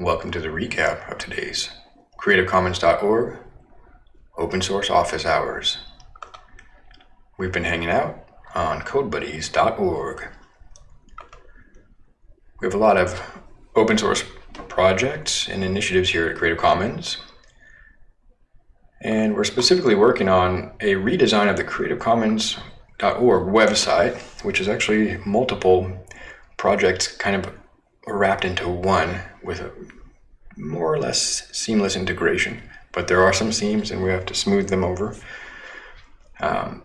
Welcome to the recap of today's CreativeCommons.org open source office hours. We've been hanging out on CodeBuddies.org. We have a lot of open source projects and initiatives here at Creative Commons. And we're specifically working on a redesign of the CreativeCommons.org website, which is actually multiple projects kind of wrapped into one with a more or less seamless integration. But there are some seams and we have to smooth them over. Um,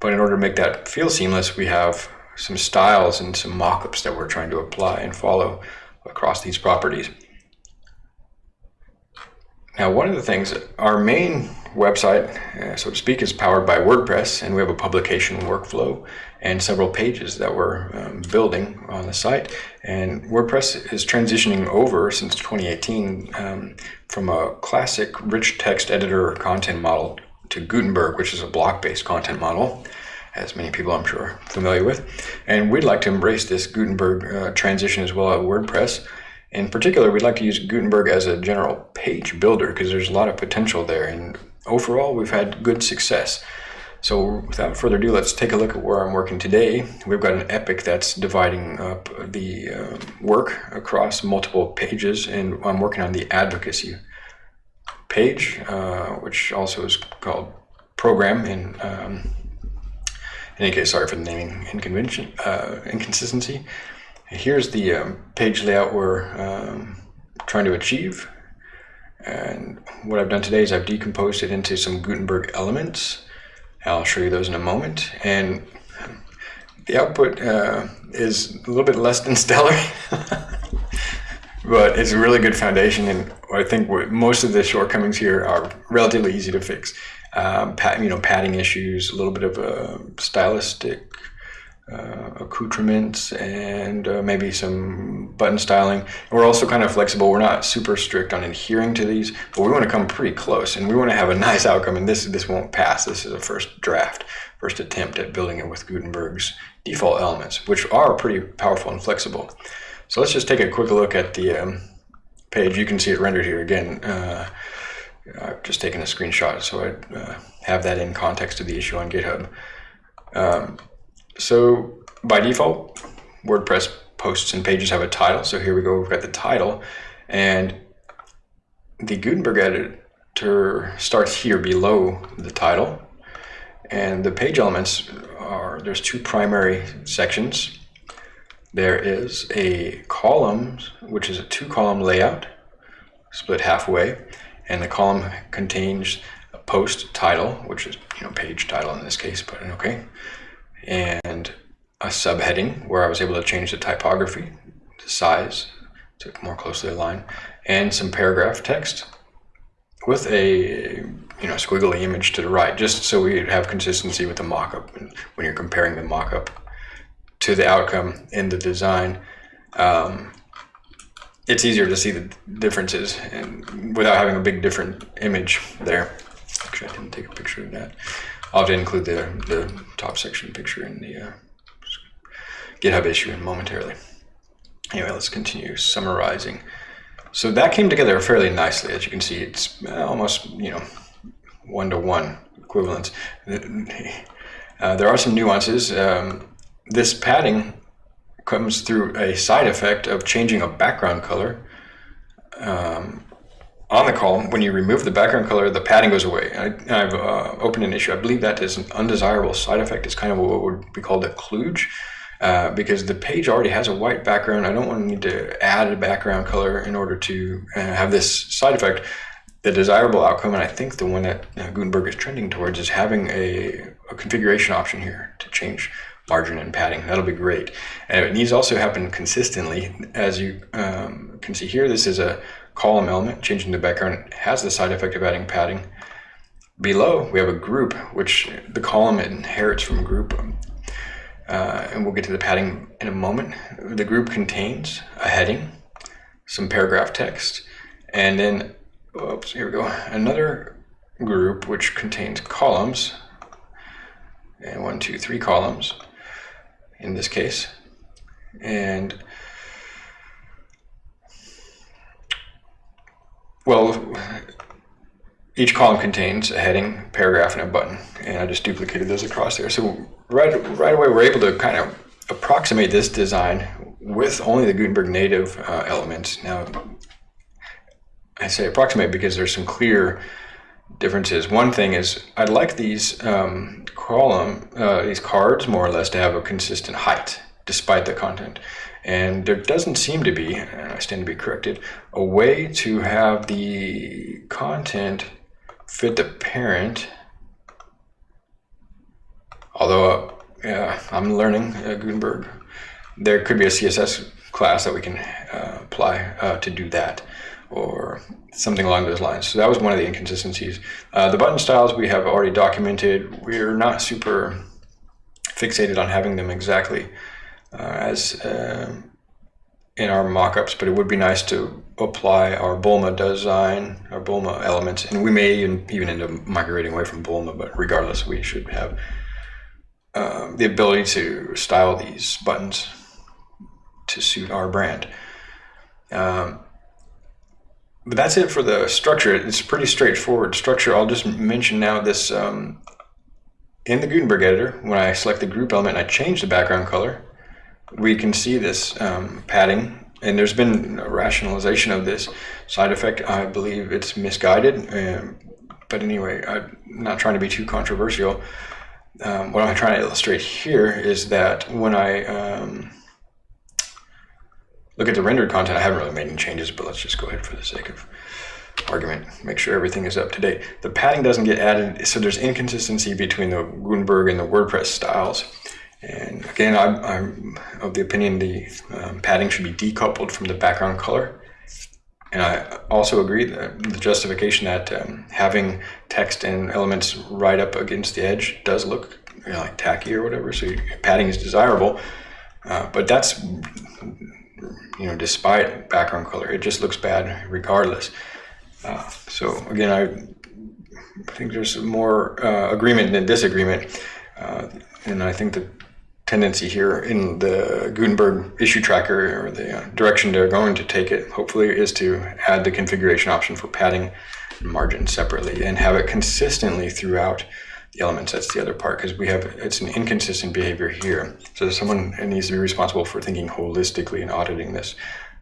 but in order to make that feel seamless, we have some styles and some mockups that we're trying to apply and follow across these properties. Now, one of the things, our main website, uh, so to speak, is powered by WordPress, and we have a publication workflow and several pages that we're um, building on the site. And WordPress is transitioning over since 2018 um, from a classic rich text editor content model to Gutenberg, which is a block-based content model, as many people I'm sure are familiar with. And we'd like to embrace this Gutenberg uh, transition as well at WordPress. In particular, we'd like to use Gutenberg as a general page builder because there's a lot of potential there. And overall, we've had good success. So without further ado, let's take a look at where I'm working today. We've got an epic that's dividing up the uh, work across multiple pages, and I'm working on the advocacy page, uh, which also is called program. In, um, in any case, sorry for the naming uh, inconsistency. Here's the um, page layout we're um, trying to achieve. And what I've done today is I've decomposed it into some Gutenberg elements. I'll show you those in a moment. And the output uh, is a little bit less than stellar, but it's a really good foundation. And I think most of the shortcomings here are relatively easy to fix. Um, you know, padding issues, a little bit of a stylistic uh, accoutrements and uh, maybe some button styling. And we're also kind of flexible. We're not super strict on adhering to these, but we want to come pretty close and we want to have a nice outcome. And this this won't pass. This is a first draft, first attempt at building it with Gutenberg's default elements, which are pretty powerful and flexible. So let's just take a quick look at the um, page. You can see it rendered here again. Uh, I've just taken a screenshot, so I uh, have that in context of the issue on GitHub. Um, so by default, WordPress posts and pages have a title. So here we go, we've got the title and the Gutenberg editor starts here below the title. And the page elements are, there's two primary sections. There is a column, which is a two column layout, split halfway. And the column contains a post title, which is, you know, page title in this case, but okay and a subheading where I was able to change the typography, the size to more closely align, and some paragraph text with a you know squiggly image to the right, just so we have consistency with the mockup when you're comparing the mockup to the outcome in the design. Um, it's easier to see the differences and without having a big different image there. Actually, I didn't take a picture of that. I'll include the, the top section picture in the uh, GitHub issue momentarily. Anyway, let's continue summarizing. So that came together fairly nicely. As you can see, it's almost, you know, one-to-one equivalence. Uh, there are some nuances. Um, this padding comes through a side effect of changing a background color. Um, on the column, when you remove the background color, the padding goes away. I, have uh, opened an issue. I believe that is an undesirable side effect. It's kind of what would be called a kludge. Uh, because the page already has a white background. I don't want to need to add a background color in order to uh, have this side effect. The desirable outcome, and I think the one that uh, Gutenberg is trending towards, is having a, a, configuration option here to change margin and padding. That'll be great. And it needs also happen consistently. As you um, can see here, this is a column element, changing the background has the side effect of adding padding. Below, we have a group, which the column inherits from group. Uh, and we'll get to the padding in a moment. The group contains a heading, some paragraph text, and then, oops, here we go, another group which contains columns, and one, two, three columns in this case. And well, each column contains a heading, paragraph, and a button, and I just duplicated those across there. So right, right away, we're able to kind of approximate this design with only the Gutenberg native uh, elements. Now, I say approximate because there's some clear differences. One thing is I'd like these um, column, uh, these cards more or less to have a consistent height despite the content. And there doesn't seem to be, and I stand to be corrected, a way to have the content fit the parent. Although, uh, I'm learning uh, Gutenberg. There could be a CSS class that we can uh, apply uh, to do that or something along those lines. So that was one of the inconsistencies. Uh, the button styles we have already documented. We're not super fixated on having them exactly as uh, in our mockups, but it would be nice to apply our Bulma design, our Bulma elements, and we may even, even end up migrating away from Bulma, but regardless, we should have uh, the ability to style these buttons to suit our brand. Um, but that's it for the structure. It's pretty straightforward structure. I'll just mention now this um, in the Gutenberg editor, when I select the group element I change the background color, we can see this um, padding and there's been a rationalization of this side effect. I believe it's misguided, um, but anyway, I'm not trying to be too controversial. Um, what I'm trying to illustrate here is that when I um, look at the rendered content, I haven't really made any changes, but let's just go ahead for the sake of argument, make sure everything is up to date. The padding doesn't get added, so there's inconsistency between the Gutenberg and the WordPress styles. And again, I'm, I'm of the opinion the um, padding should be decoupled from the background color. And I also agree that the justification that um, having text and elements right up against the edge does look you know, like tacky or whatever. So padding is desirable, uh, but that's you know despite background color, it just looks bad regardless. Uh, so again, I think there's more uh, agreement than disagreement, uh, and I think the tendency here in the Gutenberg issue tracker or the uh, direction they're going to take it, hopefully, is to add the configuration option for padding and margin separately and have it consistently throughout the elements. That's the other part because we have it's an inconsistent behavior here. So someone needs to be responsible for thinking holistically and auditing this.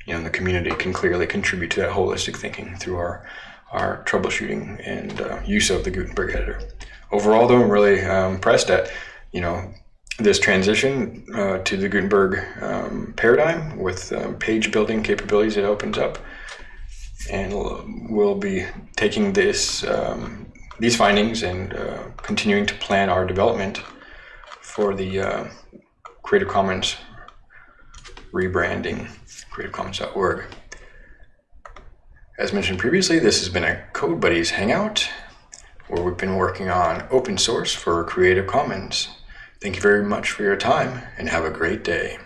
You know, the community can clearly contribute to that holistic thinking through our our troubleshooting and uh, use of the Gutenberg editor. Overall, though, I'm really um, impressed at you know this transition uh, to the Gutenberg um, paradigm with um, page building capabilities it opens up. And we'll be taking this um, these findings and uh, continuing to plan our development for the uh, Creative Commons rebranding, creativecommons.org. As mentioned previously, this has been a Code Buddies Hangout where we've been working on open source for Creative Commons. Thank you very much for your time and have a great day.